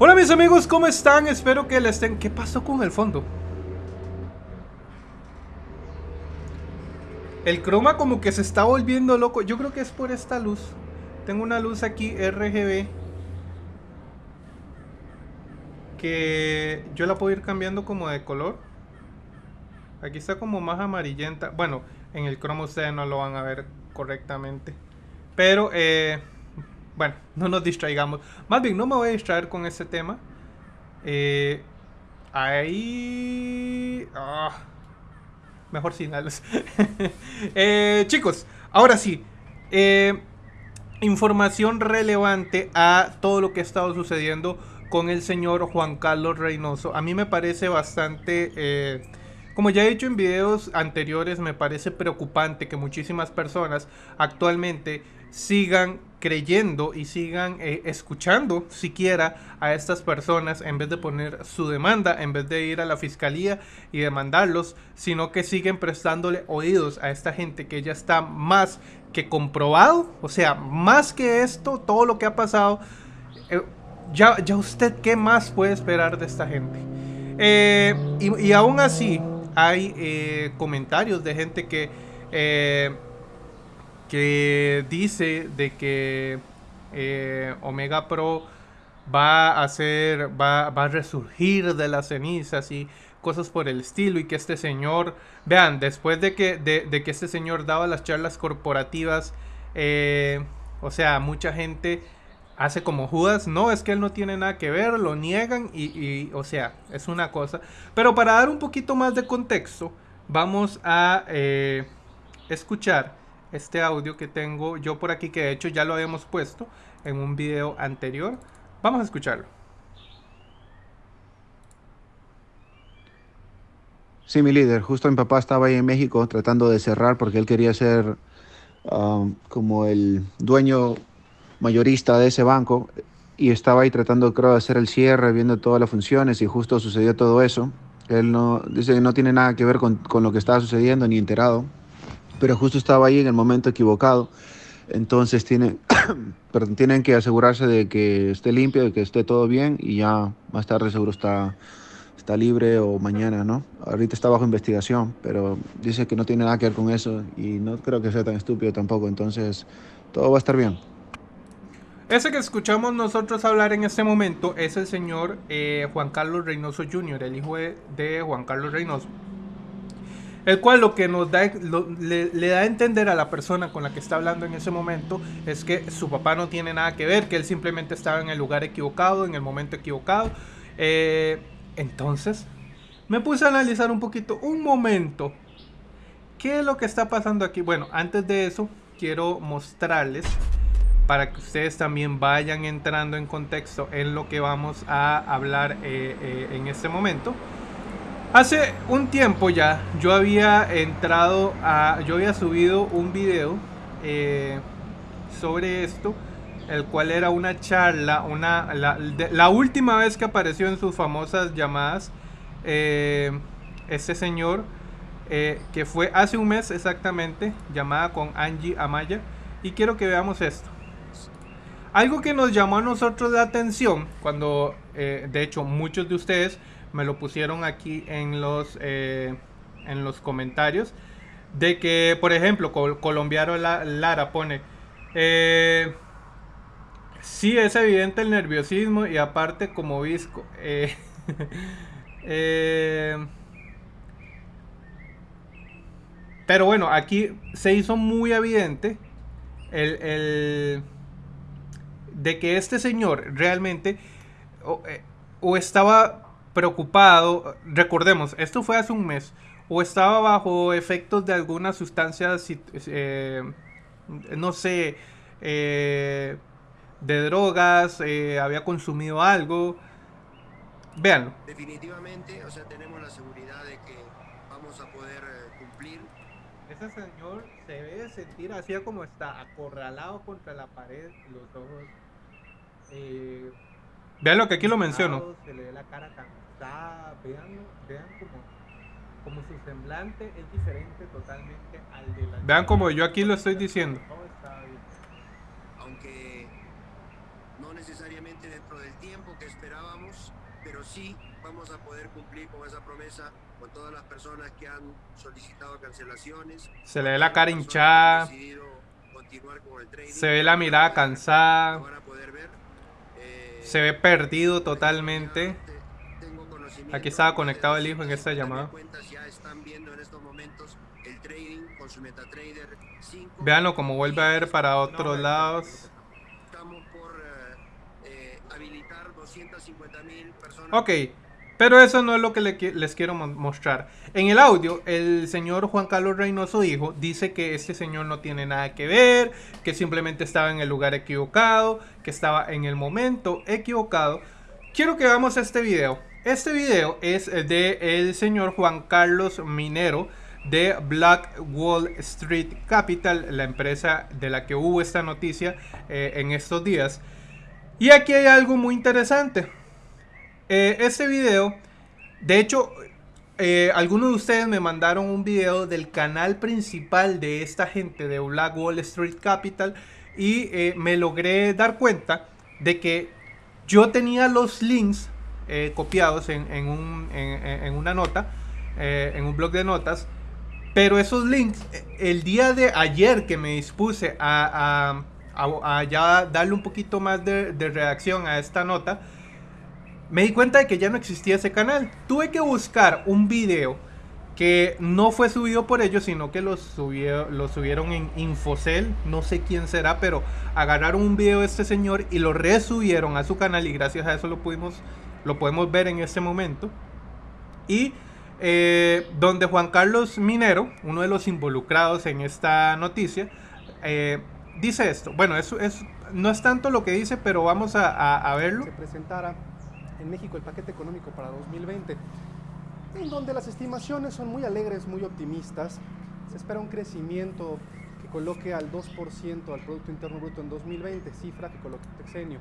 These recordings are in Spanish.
Hola mis amigos, ¿cómo están? Espero que les estén... ¿Qué pasó con el fondo? El croma como que se está volviendo loco. Yo creo que es por esta luz. Tengo una luz aquí RGB. Que yo la puedo ir cambiando como de color. Aquí está como más amarillenta. Bueno, en el croma ustedes no lo van a ver correctamente. Pero, eh, bueno, no nos distraigamos. Más bien, no me voy a distraer con ese tema. Eh, ahí... Ah, mejor sin eh, chicos, ahora sí. Eh, información relevante a todo lo que ha estado sucediendo con el señor Juan Carlos Reynoso. A mí me parece bastante... Eh, como ya he dicho en videos anteriores, me parece preocupante que muchísimas personas actualmente sigan creyendo y sigan eh, escuchando siquiera a estas personas en vez de poner su demanda, en vez de ir a la fiscalía y demandarlos, sino que siguen prestándole oídos a esta gente que ya está más que comprobado, o sea, más que esto, todo lo que ha pasado, eh, ya, ya usted qué más puede esperar de esta gente. Eh, y, y aún así, hay comentarios de gente que, que dice de que eh, Omega Pro va a hacer, va, va, a resurgir de las cenizas y cosas por el estilo y que este señor, vean, después de que, de, de que este señor daba las charlas corporativas, o sea, mucha gente hace como Judas, no, es que él no tiene nada que ver, lo niegan y, o sea, es una cosa. Pero para dar un poquito más de contexto, vamos a eh, escuchar este audio que tengo yo por aquí, que de hecho ya lo habíamos puesto en un video anterior. Vamos a escucharlo. Sí, mi líder, justo mi papá estaba ahí en México tratando de cerrar porque él quería ser um, como el dueño mayorista de ese banco y estaba ahí tratando, creo, de hacer el cierre, viendo todas las funciones y justo sucedió todo eso. Él no, dice que no tiene nada que ver con, con lo que estaba sucediendo ni enterado, pero justo estaba ahí en el momento equivocado. Entonces tienen, tienen que asegurarse de que esté limpio, de que esté todo bien y ya más tarde seguro está, está libre o mañana, ¿no? Ahorita está bajo investigación, pero dice que no tiene nada que ver con eso y no creo que sea tan estúpido tampoco, entonces todo va a estar bien. Ese que escuchamos nosotros hablar en este momento es el señor eh, Juan Carlos Reynoso Jr., el hijo de, de, Juan Carlos Reynoso. El cual lo que nos da, le, da a entender a la persona con la que está hablando en ese momento es que su papá no tiene nada que ver, que él simplemente estaba en el lugar equivocado, en el momento equivocado. Eh, entonces, me puse a analizar un poquito, un momento, qué es lo que está pasando aquí. Bueno, antes de eso, quiero mostrarles para que ustedes también vayan entrando en contexto en lo que vamos a hablar eh, eh, en este momento. Hace un tiempo ya yo había entrado a, yo había subido un video eh, sobre esto, el cual era una charla, una, la, última vez que apareció en sus famosas llamadas, este señor, que fue hace un mes exactamente, llamada con Angie Amaya, y quiero que veamos esto. Algo que nos llamó a nosotros la atención, cuando eh, de hecho muchos de ustedes me lo pusieron aquí en los, eh, en los comentarios, de que, por ejemplo, Col Colombiano La Lara pone, eh, sí es evidente el nerviosismo y aparte como visco. Eh, pero bueno, aquí se hizo muy evidente el, el de que este señor realmente o, estaba preocupado, recordemos, esto fue hace un mes, o estaba bajo efectos de alguna sustancia, eh, no sé, eh, de drogas, eh, había consumido algo. Véanlo. Definitivamente, o sea, tenemos la seguridad de que vamos a poder cumplir. Ese señor se debe sentir así como está, acorralado contra la pared, los ojos vean lo que aquí lo menciono. Se le ve la cara cansada, vean, vean como, como su semblante es diferente totalmente al de la Vean como yo aquí lo estoy diciendo. Aunque no necesariamente dentro del tiempo que esperábamos, pero sí vamos a poder cumplir con esa promesa con todas las personas que han solicitado cancelaciones. Se le ve la cara hinchada. Se ve la mirada cansada. van a poder ver. Se ve perdido totalmente. Aquí estaba conectado el hijo en esta llamada. cuentas ya están viendo en estos momentos el trading con su MetaTrader 5. Véanlo como vuelve a ver para otros lados. Estamos por habilitar 250 mil personas. Ok, pero eso no es lo que les quiero mo- mostrar. En el audio, el señor Juan Carlos Reynoso hijo dice que este señor no tiene nada que ver, que simplemente estaba en el lugar equivocado, que estaba en el momento equivocado. Quiero que veamos este video. Este video es de el señor Juan Carlos Minero de Black Wall Street Capital, la empresa de la que hubo esta noticia eh, en estos días. Y aquí hay algo muy interesante. Este video, de hecho, eh, algunos de ustedes me mandaron un video del canal principal de esta gente de Black Wall Street Capital y eh, me logré dar cuenta de que yo tenía los links copiados en, en un- en- en- en una nota, en un blog de notas, pero esos links, el día de ayer que me dispuse a, darle un poquito más de, de redacción a esta nota, me di cuenta de que ya no existía ese canal. Tuve que buscar un video que no fue subido por ellos, sino que lo, subió- lo subieron en Infocel, no sé quién será, pero agarraron un video de este señor y lo resubieron a su canal y gracias a eso lo pudimos, lo podemos ver en este momento. Y eh, donde Juan Carlos Minero, uno de los involucrados en esta noticia, eh, dice esto. Bueno, eso es, no es tanto lo que dice, pero vamos a, verlo. se en México el paquete económico para 2020, en donde las estimaciones son muy alegres, muy optimistas. Se espera un crecimiento que coloque al 2% al Producto Interno Bruto en 2020, cifra que coloque el sexenio.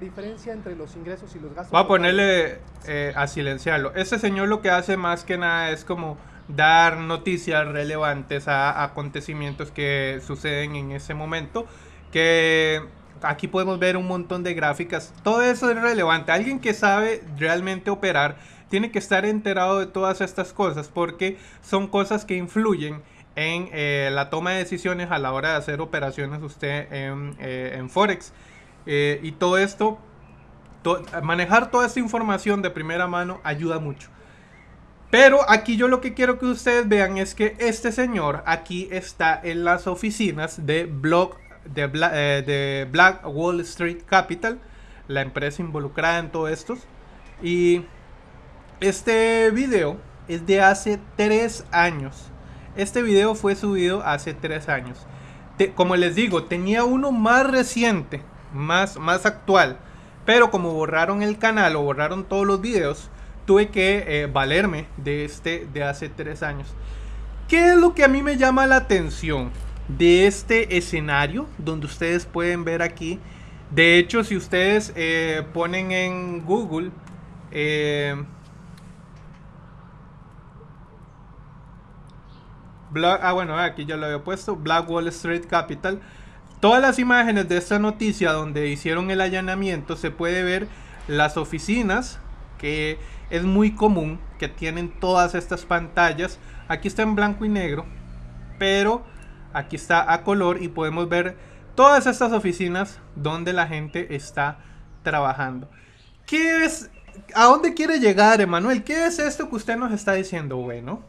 Diferencia entre los ingresos y los gastos. Voy a ponerle eh, a silenciarlo. Este señor lo que hace más que nada es como dar noticias relevantes a acontecimientos que suceden en ese momento. Que aquí podemos ver un montón de gráficas. Todo eso es relevante. Alguien que sabe realmente operar tiene que estar enterado de todas estas cosas porque son cosas que influyen en eh, la toma de decisiones a la hora de hacer operaciones usted en, eh, en Forex. Eh, y todo esto to- manejar toda esta información de primera mano ayuda mucho. Pero aquí yo lo que quiero que ustedes vean es que este señor aquí está en las oficinas de, Block, eh, de Black Wall Street Capital, la empresa involucrada en todo esto. Y este video es de hace tres años. Este video fue subido hace tres años. Te- como les digo, tenía uno más reciente, más, más actual. Pero como borraron el canal o borraron todos los videos, tuve que eh, valerme de este de hace tres años. ¿Qué es lo que a mí me llama la atención de este escenario donde ustedes pueden ver aquí? De hecho, si ustedes eh, ponen en Google eh, ah, bueno, aquí ya lo había puesto. Black Wall Street Capital. Todas las imágenes de esta noticia donde hicieron el allanamiento se puede ver las oficinas que es muy común que tienen todas estas pantallas. Aquí está en blanco y negro, pero aquí está a color y podemos ver todas estas oficinas donde la gente está trabajando. ¿Qué es? ¿A dónde quiere llegar, Emanuel? ¿Qué es esto que usted nos está diciendo? Bueno,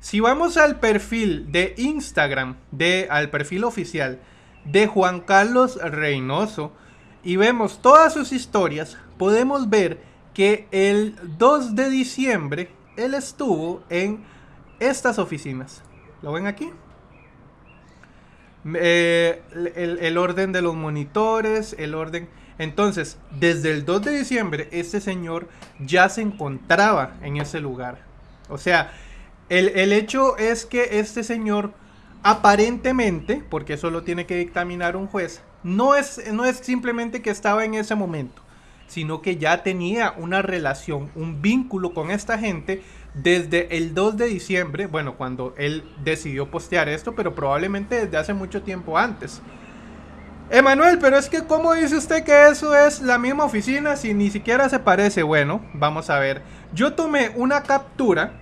si vamos al perfil de Instagram, de, al perfil oficial de Juan Carlos Reynoso y vemos todas sus historias, podemos ver que el 2 de diciembre él estuvo en estas oficinas. ¿Lo ven aquí? Eh, el, orden de los monitores, el orden... Entonces, desde el 2 de diciembre, este señor ya se encontraba en ese lugar. O sea, el, el hecho es que este señor aparentemente, porque eso lo tiene que dictaminar un juez, no es, no es simplemente que estaba en ese momento, sino que ya tenía una relación, un vínculo con esta gente desde el 2 de diciembre, bueno, cuando él decidió postear esto, pero probablemente desde hace mucho tiempo antes. Emanuel, pero es que ¿cómo dice usted que eso es la misma oficina si ni siquiera se parece? Bueno, vamos a ver. Yo tomé una captura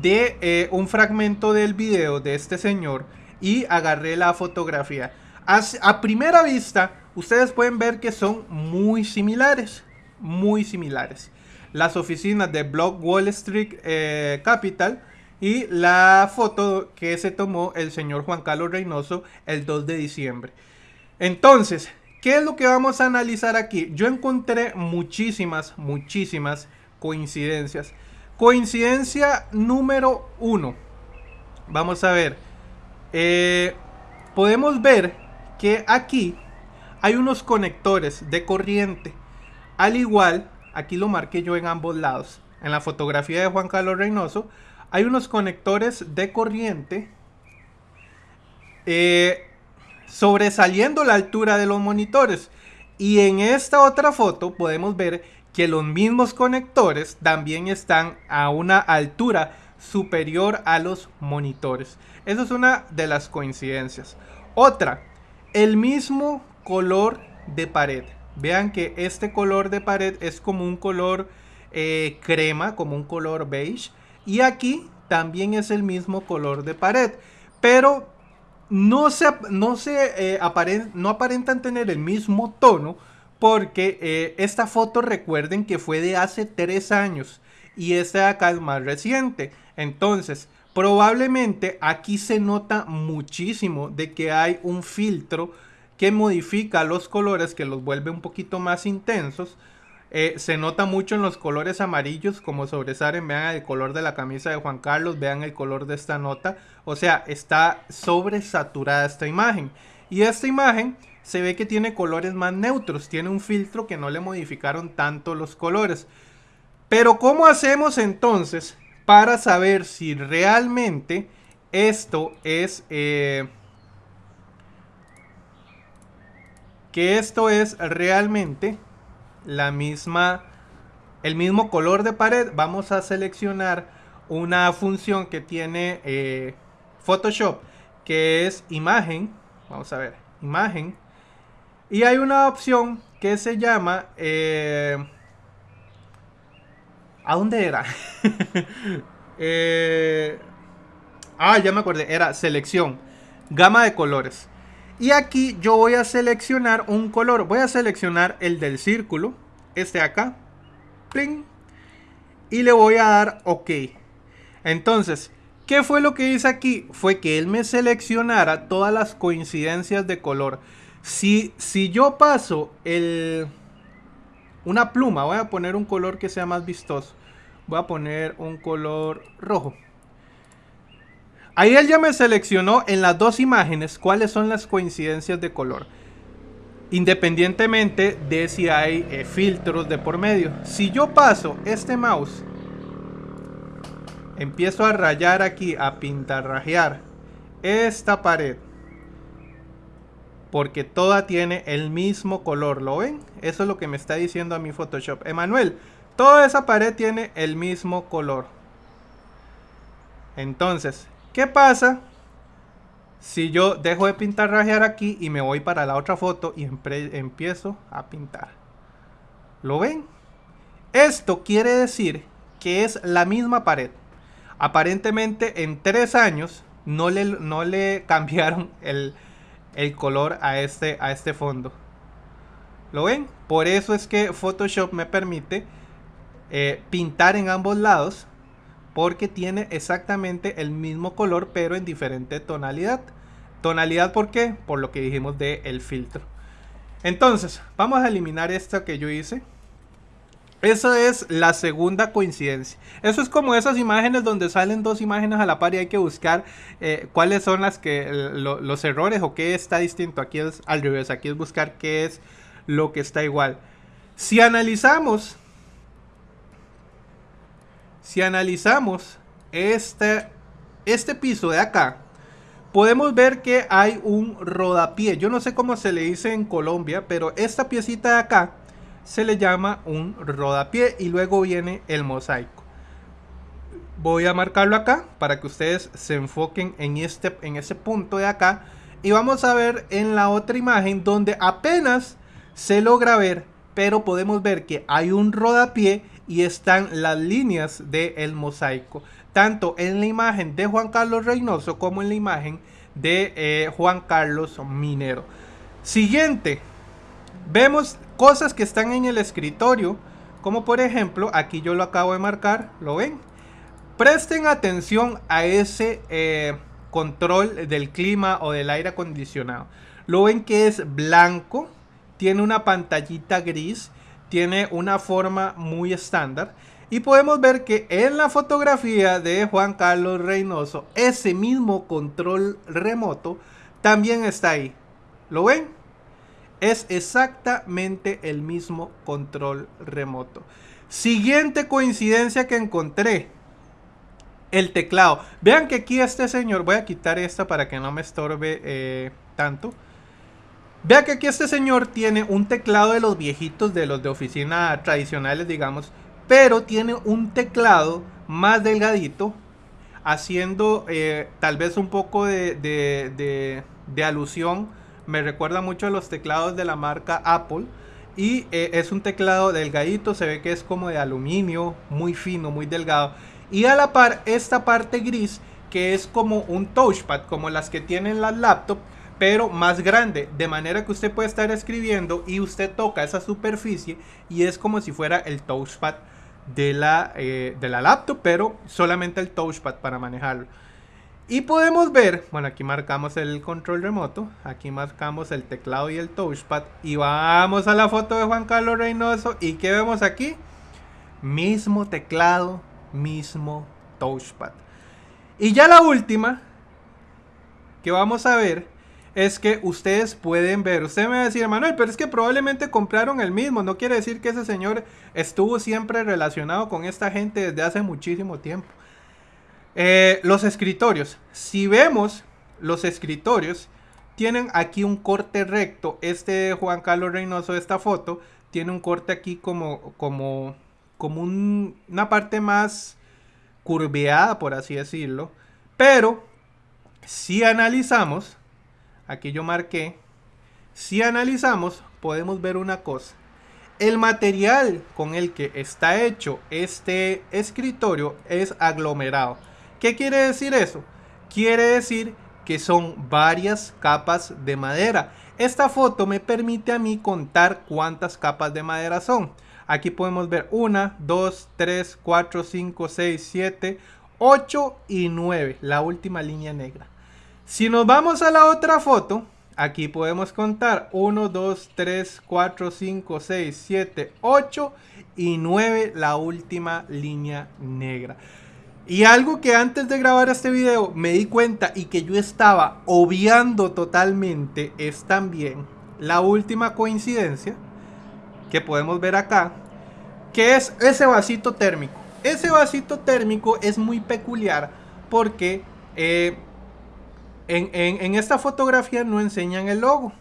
de eh, un fragmento del video de este señor y agarré la fotografía. a primera vista, ustedes pueden ver que son muy similares. Muy similares. Las oficinas de Block Wall Street eh, Capital y la foto que se tomó el señor Juan Carlos Reynoso el 2 de diciembre. Entonces, ¿qué es lo que vamos a analizar aquí? Yo encontré muchísimas, muchísimas coincidencias. Coincidencia número uno. Vamos a ver. Eh, podemos ver que aquí hay unos conectores de corriente. Al igual, aquí lo marqué yo en ambos lados. En la fotografía de Juan Carlos Reynoso, hay unos conectores de corriente. Eh, sobresaliendo la altura de los monitores. Y en esta otra foto podemos ver que los mismos conectores también están a una altura superior a los monitores. Eso es una de las coincidencias. Otra, el mismo color de pared. Vean que este color de pared es como un color eh, crema, como un color beige. Y aquí también es el mismo color de pared. Pero no se, no se eh, no aparentan tener el mismo tono porque eh, esta foto recuerden que fue de hace tres años y esta de acá es más reciente. Entonces, probablemente aquí se nota muchísimo de que hay un filtro que modifica los colores, que los vuelve un poquito más intensos. Eh, se nota mucho en los colores amarillos como sobresalen. Vean el color de la camisa de Juan Carlos. Vean el color de esta nota. O sea, está sobresaturada esta imagen. Y esta imagen se ve que tiene colores más neutros. Tiene un filtro que no le modificaron tanto los colores. Pero ¿cómo hacemos entonces para saber si realmente esto es... Eh, que esto es realmente la misma, el mismo color de pared, vamos a seleccionar una función que tiene eh, Photoshop, que es imagen. Vamos a ver, imagen. Y hay una opción que se llama... Eh, ¿A dónde era? Eh, ah, ya me acordé. Era selección. Gama de colores. Y aquí yo voy a seleccionar un color. Voy a seleccionar el del círculo. Este acá. Y le voy a dar OK. Entonces, ¿qué fue lo que hice aquí? Fue que él me seleccionara todas las coincidencias de color. Si, si yo paso el, una pluma, voy a poner un color que sea más vistoso. Voy a poner un color rojo. Ahí él ya me seleccionó en las dos imágenes cuáles son las coincidencias de color. Independientemente de si hay eh, filtros de por medio. Si yo paso este mouse, empiezo a rayar aquí, a pintarrajear esta pared. Porque toda tiene el mismo color, ¿lo ven? Eso es lo que me está diciendo a mi Photoshop. Emanuel, toda esa pared tiene el mismo color. Entonces, ¿Qué pasa si yo dejo de pintar rajear aquí y me voy para la otra foto y empiezo a pintar? ¿Lo ven? Esto quiere decir que es la misma pared. Aparentemente en tres años no le, no le cambiaron el, color a este, a este fondo. ¿Lo ven? Por eso es que Photoshop me permite eh, pintar en ambos lados porque tiene exactamente el mismo color pero en diferente tonalidad. ¿Tonalidad por qué? Por lo que dijimos del el filtro. Entonces, vamos a eliminar esto que yo hice. Esa es la segunda coincidencia. Eso es como esas imágenes donde salen dos imágenes a la par y hay que buscar eh, cuáles son las que los errores o qué está distinto. Aquí es al revés, aquí es buscar qué es lo que está igual. Si analizamos si analizamos este, este piso de acá, podemos ver que hay un rodapié. Yo no sé cómo se le dice en Colombia, pero esta piecita de acá se le llama un rodapié y luego viene el mosaico. Voy a marcarlo acá para que ustedes se enfoquen en este en ese punto de acá Y vamos a ver en la otra imagen donde apenas se logra ver, pero podemos ver que hay un rodapié y están las líneas del mosaico. Tanto en la imagen de Juan Carlos Reynoso como en la imagen de eh, Juan Carlos Minero. Siguiente, vemos cosas que están en el escritorio, como por ejemplo, aquí yo lo acabo de marcar, ¿lo ven? Presten atención a ese eh, control del clima o del aire acondicionado. Lo ven que es blanco, tiene una pantallita gris, tiene una forma muy estándar. Y podemos ver que en la fotografía de Juan Carlos Reynoso, ese mismo control remoto también está ahí. ¿Lo ven? Es exactamente el mismo control remoto. Siguiente coincidencia que encontré. El teclado. Vean que aquí este señor, voy a quitar esta para que no me estorbe eh, tanto. Vean que aquí este señor tiene un teclado de los viejitos, de los de oficina tradicionales, digamos. Pero tiene un teclado más delgadito. Haciendo eh, tal vez un poco de, de, de alusión me recuerda mucho a los teclados de la marca Apple. Y eh, es un teclado delgadito, se ve que es como de aluminio, muy fino, muy delgado. Y a la par, esta parte gris, que es como un touchpad, como las que tienen las laptops, pero más grande. De manera que usted puede estar escribiendo y usted toca esa superficie y es como si fuera el touchpad de la, eh, de la laptop, pero solamente el touchpad para manejarlo. Y podemos ver, bueno, aquí marcamos el control remoto, aquí marcamos el teclado y el touchpad. Y vamos a la foto de Juan Carlos Reynoso. ¿Y qué vemos aquí? Mismo teclado, mismo touchpad. Y ya la última que vamos a ver es que ustedes pueden ver. Usted me va a decir, Manuel, pero es que probablemente compraron el mismo. No quiere decir que ese señor estuvo siempre relacionado con esta gente desde hace muchísimo tiempo. Eh, los escritorios. Si vemos los escritorios, tienen aquí un corte recto. Este Juan Carlos Reynoso esta foto tiene un corte aquí como, como, como una parte más curveada, por así decirlo. Pero si analizamos, aquí yo marqué, si analizamos, podemos ver una cosa. El material con el que está hecho este escritorio es aglomerado. ¿Qué quiere decir eso? Quiere decir que son varias capas de madera. Esta foto me permite a mí contar cuántas capas de madera son. Aquí podemos ver 1, 2, 3, 4, 5, 6, 7, 8 y 9. La última línea negra. Si nos vamos a la otra foto, aquí podemos contar 1, 2, 3, 4, 5, 6, 7, 8 y 9. La última línea negra. Y algo que antes de grabar este video me di cuenta y que yo estaba obviando totalmente es también la última coincidencia que podemos ver acá, que es ese vasito térmico. Ese vasito térmico es muy peculiar porque eh, en, esta fotografía no enseñan el logo.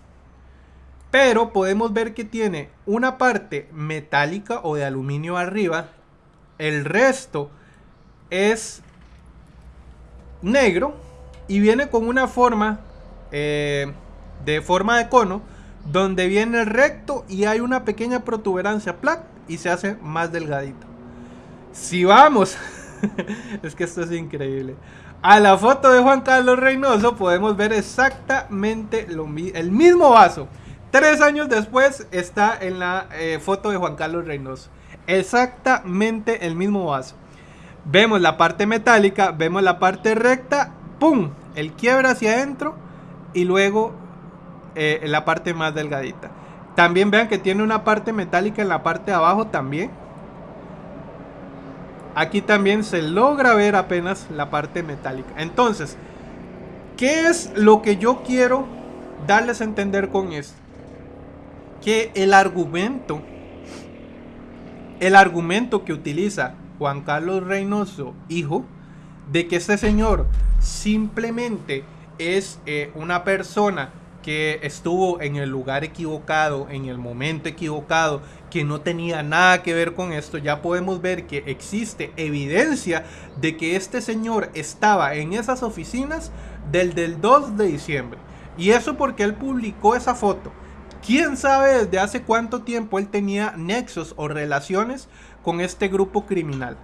Pero podemos ver que tiene una parte metálica o de aluminio arriba. El resto es negro y viene con una forma eh, de forma de cono donde viene recto y hay una pequeña protuberancia plac y se hace más delgadito. Si vamos, es que esto es increíble. A la foto de Juan Carlos Reynoso podemos ver exactamente el mismo vaso. Tres años después está en la eh, foto de Juan Carlos Reynoso. Exactamente el mismo vaso. Vemos la parte metálica, vemos la parte recta, ¡pum! El quiebra hacia adentro y luego eh, la parte más delgadita. También vean que tiene una parte metálica en la parte de abajo también. Aquí también se logra ver apenas la parte metálica. Entonces, ¿qué es lo que yo quiero darles a entender con esto? Que el argumento, el argumento que utiliza Juan Carlos Reynoso, hijo, de que este señor simplemente es eh, una persona que estuvo en el lugar equivocado, en el momento equivocado, que no tenía nada que ver con esto, ya podemos ver que existe evidencia de que este señor estaba en esas oficinas del, del 2 de diciembre. Y eso porque él publicó esa foto. ¿Quién sabe desde hace cuánto tiempo él tenía nexos o relaciones con este grupo criminal?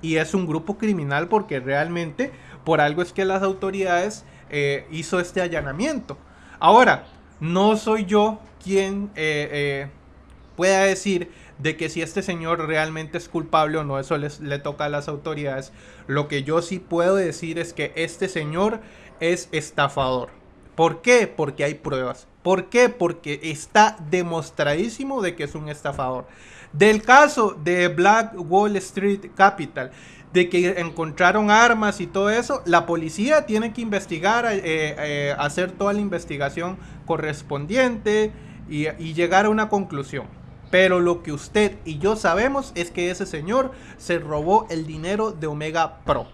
Y es un grupo criminal porque realmente por algo es que las autoridades eh, hizo este allanamiento. Ahora, no soy yo quien eh, eh, pueda decir de que si este señor realmente es culpable o no, eso le toca a las autoridades. Lo que yo sí puedo decir es que este señor es estafador. ¿Por qué? Porque hay pruebas. ¿Por qué? Porque está demostradísimo de que es un estafador. Del caso de Black Wall Street Capital, de que encontraron armas y todo eso, la policía tiene que investigar, eh, eh, hacer toda la investigación correspondiente y, llegar a una conclusión. Pero lo que usted y yo sabemos es que ese señor se robó el dinero de Omega Pro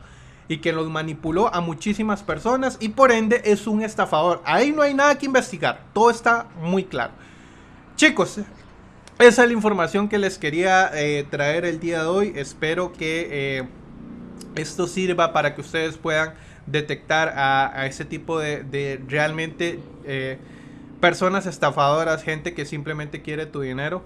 y que los manipuló a muchísimas personas y por ende es un estafador. Ahí no hay nada que investigar, todo está muy claro. Chicos, esa es la información que les quería eh, traer el día de hoy. Espero que esto sirva para que ustedes puedan detectar a, ese tipo de, realmente eh, personas estafadoras, gente que simplemente quiere tu dinero.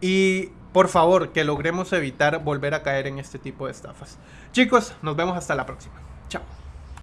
Y por favor, que logremos evitar volver a caer en este tipo de estafas. Chicos, nos vemos hasta la próxima. Chao.